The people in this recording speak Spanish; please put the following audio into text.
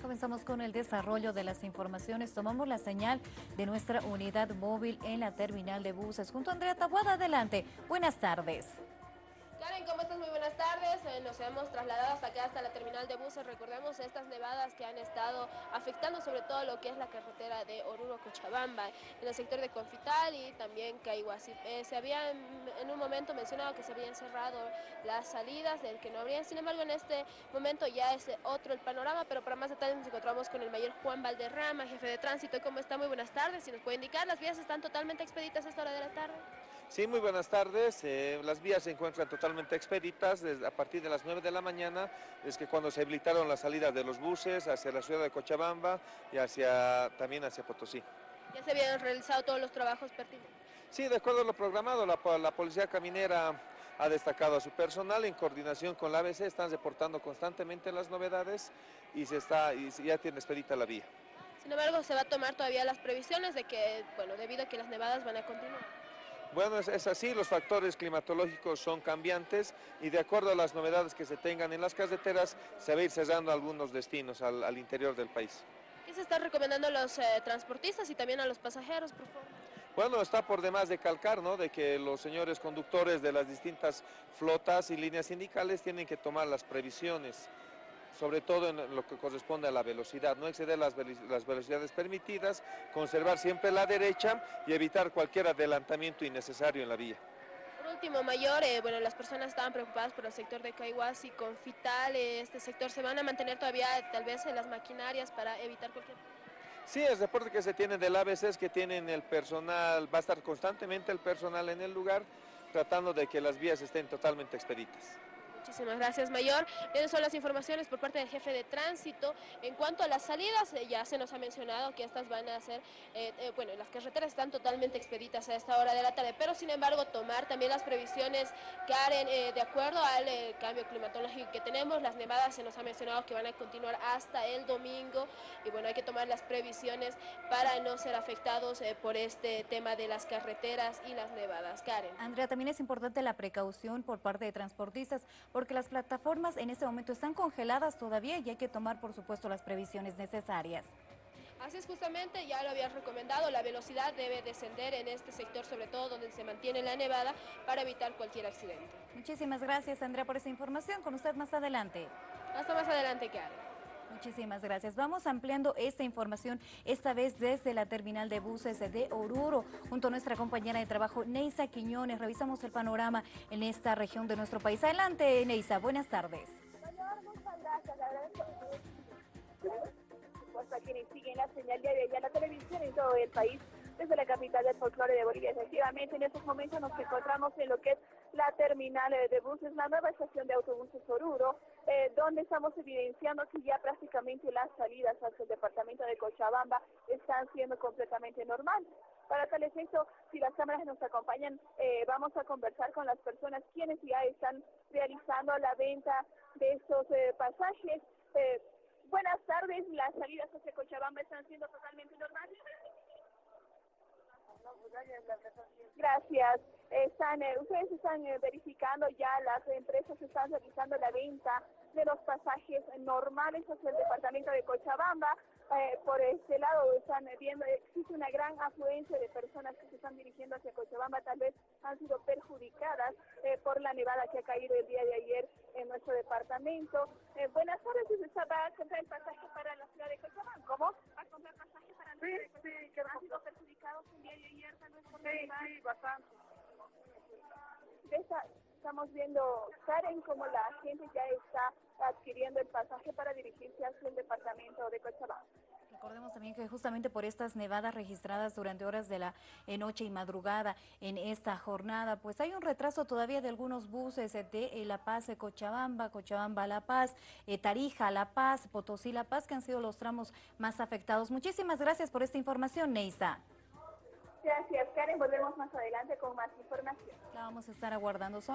Comenzamos con el desarrollo de las informaciones. Tomamos la señal de nuestra unidad móvil en la terminal de buses. Junto a Andrea Tabuada, adelante. Buenas tardes. Karen, ¿cómo estás? Muy buenas tardes. Eh, nos hemos trasladado hasta acá, hasta la terminal de buses. Recordemos estas nevadas que han estado afectando sobre todo lo que es la carretera de Oruro-Cochabamba, en el sector de Confital y también Caiguasi. Eh, se había en un momento mencionado que se habían cerrado las salidas, del que no habría. Sin embargo, en este momento ya es otro el panorama, pero para más detalles nos encontramos con el mayor Juan Valderrama, jefe de tránsito. ¿Cómo está? Muy buenas tardes. Si nos puede indicar, las vías están totalmente expeditas a esta hora de la tarde. Sí, muy buenas tardes. Eh, las vías se encuentran totalmente expeditas desde, a partir de las 9 de la mañana, es que cuando se habilitaron las salidas de los buses hacia la ciudad de Cochabamba y hacia, también hacia Potosí. ¿Ya se habían realizado todos los trabajos pertinentes? Sí, de acuerdo a lo programado, la, la Policía Caminera ha destacado a su personal en coordinación con la ABC, están reportando constantemente las novedades y, se está, y ya tiene expedita la vía. Sin embargo, se va a tomar todavía las previsiones de que, bueno, debido a que las nevadas van a continuar. Bueno, es, así, los factores climatológicos son cambiantes y de acuerdo a las novedades que se tengan en las carreteras, se va a ir cerrando algunos destinos al, interior del país. ¿Qué se está recomendando a los eh, transportistas y también a los pasajeros, por favor? Bueno, está por demás de calcar, ¿no?, de que los señores conductores de las distintas flotas y líneas sindicales tienen que tomar las previsiones sobre todo en lo que corresponde a la velocidad, no exceder las, velocidades permitidas, conservar siempre la derecha y evitar cualquier adelantamiento innecesario en la vía. Por último, Mayor, eh, bueno, las personas estaban preocupadas por el sector de Caiguas y Confital, eh, este sector, ¿se van a mantener todavía tal vez en las maquinarias para evitar cualquier... Sí, el reporte que se tiene del ABC es que tienen el personal, va a estar constantemente el personal en el lugar, tratando de que las vías estén totalmente expeditas. Muchísimas gracias, Mayor. Esas son las informaciones por parte del jefe de tránsito. En cuanto a las salidas, eh, ya se nos ha mencionado que estas van a ser, eh, eh, bueno, las carreteras están totalmente expeditas a esta hora de la tarde, pero sin embargo tomar también las previsiones, Karen, de acuerdo al cambio climatológico que tenemos, las nevadas se nos ha mencionado que van a continuar hasta el domingo y bueno, hay que tomar las previsiones para no ser afectados por este tema de las carreteras y las nevadas. Karen. Andrea, también es importante la precaución por parte de transportistas, porque las plataformas en este momento están congeladas todavía y hay que tomar, por supuesto, las previsiones necesarias. Así es justamente, ya lo habías recomendado, la velocidad debe descender en este sector, sobre todo donde se mantiene la nevada, para evitar cualquier accidente. Muchísimas gracias, Andrea, por esa información. Con usted más adelante. Hasta más adelante, Karen. Muchísimas gracias. Vamos ampliando esta información, esta vez desde la terminal de buses de Oruro, junto a nuestra compañera de trabajo, Neisa Quiñones. Revisamos el panorama en esta región de nuestro país. Adelante, Neisa. Buenas tardes. gracias. La quienes siguen la señal de la televisión en todo el país desde la capital del folclore de Bolivia. Efectivamente, en estos momentos nos encontramos en lo que es la terminal de buses, la nueva estación de autobuses Oruro, eh, donde estamos evidenciando que ya prácticamente las salidas hacia el departamento de Cochabamba están siendo completamente normales. Para tal efecto, si las cámaras nos acompañan, eh, vamos a conversar con las personas quienes ya están realizando la venta de estos eh, pasajes. buenas tardes, las salidas hacia Cochabamba están siendo totalmente normales. Gracias. Están, eh, ustedes están eh, verificando ya, las empresas están realizando la venta de los pasajes normales hacia el departamento de Cochabamba. Eh, por este lado están viendo, existe una gran afluencia de personas que se están dirigiendo hacia Cochabamba, tal vez han sido perjudicadas por la nevada que ha caído el día de ayer en nuestro departamento. buenas tardes, ¿se va a comprar el pasaje para la ciudad de Cochabamba? ¿Cómo? ¿Va a comprar pasaje para la ciudad de Cochabamba? ¿Han sido perjudicados el día de ayer tal vez por la nevada? Sí, bastante estamos viendo, Karen, como la gente ya está adquiriendo el pasaje para dirigirse hacia el departamento de Cochabamba. Recordemos también que justamente por estas nevadas registradas durante horas de la noche y madrugada en esta jornada, pues hay un retraso todavía de algunos buses de eh, La Paz, Cochabamba, Cochabamba, La Paz, eh, Tarija, La Paz, Potosí, La Paz, que han sido los tramos más afectados. Muchísimas gracias por esta información, Neisa. Gracias, Karen. Volvemos más adelante con más información. La vamos a estar aguardando.